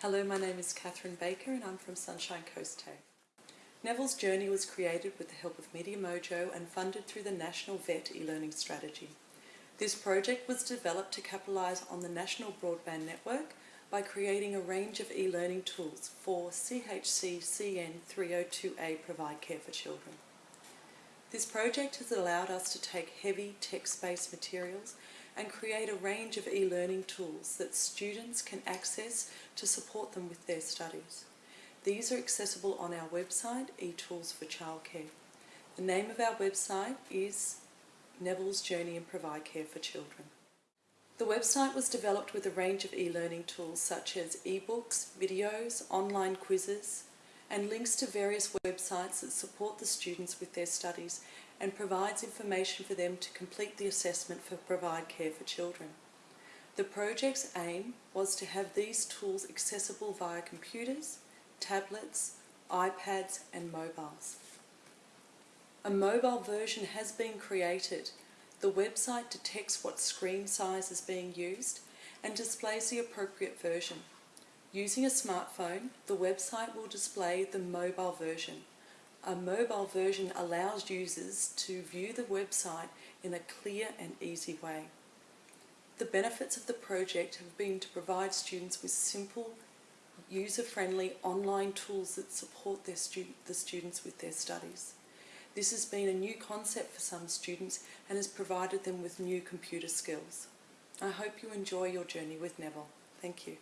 Hello, my name is Catherine Baker and I'm from Sunshine Coast. Neville's Journey was created with the help of Media Mojo and funded through the National VET e-learning strategy. This project was developed to capitalise on the National Broadband Network by creating a range of e-learning tools for CHC CN 302A Provide Care for Children. This project has allowed us to take heavy text-based materials and create a range of e-learning tools that students can access to support them with their studies. These are accessible on our website, eTools for Childcare. The name of our website is Neville's Journey in Provide Care for Children. The website was developed with a range of e-learning tools such as e-books, videos, online quizzes, and links to various websites that support the students with their studies and provides information for them to complete the assessment for Provide Care for Children. The project's aim was to have these tools accessible via computers, tablets, iPads and mobiles. A mobile version has been created. The website detects what screen size is being used and displays the appropriate version. Using a smartphone, the website will display the mobile version. A mobile version allows users to view the website in a clear and easy way. The benefits of the project have been to provide students with simple, user-friendly online tools that support their stu the students with their studies. This has been a new concept for some students and has provided them with new computer skills. I hope you enjoy your journey with Neville. Thank you.